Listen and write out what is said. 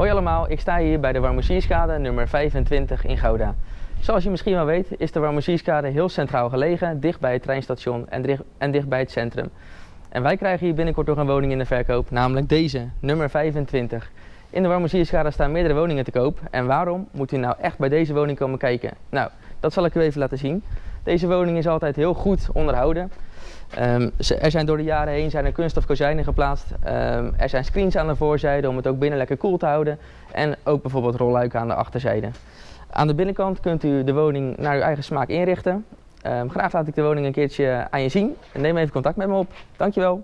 Hoi allemaal, ik sta hier bij de Warmoesierskade nummer 25 in Gouda. Zoals je misschien wel weet is de Warmoesierskade heel centraal gelegen, dicht bij het treinstation en dicht, en bij het centrum. En wij krijgen hier binnenkort nog een woning in de verkoop, namelijk deze, nummer 25. In de Warmoesierskade staan meerdere woningen te koop en waarom moet u nou echt bij deze woning komen kijken? Nou, dat zal ik u even laten zien. Deze woning is altijd heel goed onderhouden. Um, er zijn door de jaren heen zijn er kunststof kozijnen geplaatst. Um, er zijn screens aan de voorzijde om het ook binnen lekker koel te houden. En ook bijvoorbeeld rolluiken aan de achterzijde. Aan de binnenkant kunt u de woning naar uw eigen smaak inrichten. Um, graag laat ik de woning een keertje aan je zien. Neem even contact met me op. Dankjewel.